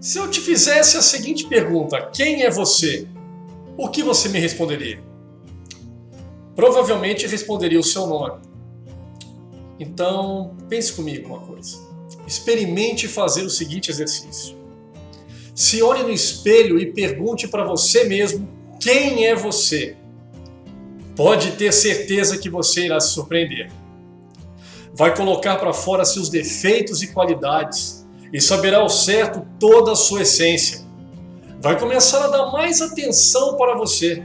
Se eu te fizesse a seguinte pergunta: quem é você? O que você me responderia? Provavelmente responderia o seu nome. Então, pense comigo uma coisa. Experimente fazer o seguinte exercício. Se olhe no espelho e pergunte para você mesmo quem é você. Pode ter certeza que você irá se surpreender. Vai colocar para fora seus defeitos e qualidades e saberá ao certo toda a sua essência. Vai começar a dar mais atenção para você.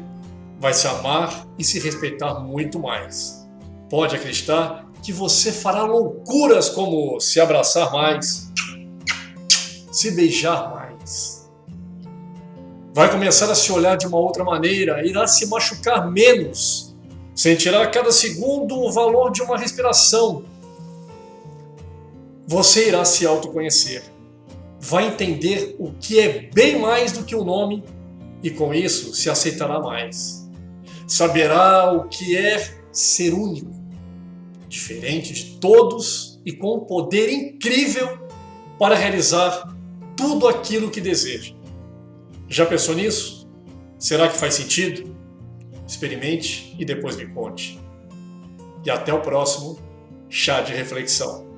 Vai se amar e se respeitar muito mais. Pode acreditar que você fará loucuras como se abraçar mais, se beijar mais. Vai começar a se olhar de uma outra maneira, irá se machucar menos, sentirá a cada segundo o valor de uma respiração. Você irá se autoconhecer, vai entender o que é bem mais do que o nome e com isso se aceitará mais. Saberá o que é ser único diferente de todos e com um poder incrível para realizar tudo aquilo que deseja. Já pensou nisso? Será que faz sentido? Experimente e depois me conte. E até o próximo Chá de Reflexão.